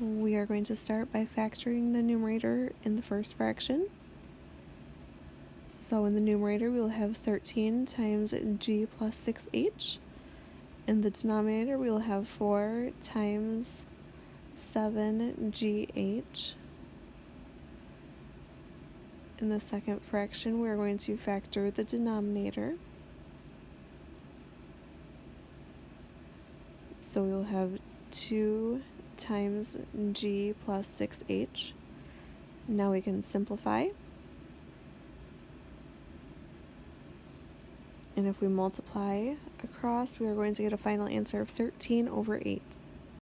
We are going to start by factoring the numerator in the first fraction. So in the numerator, we will have 13 times g plus 6h. In the denominator, we will have 4 times 7gh. In the second fraction, we are going to factor the denominator. So we'll have 2 times g plus 6h. Now we can simplify. And if we multiply across, we are going to get a final answer of 13 over 8.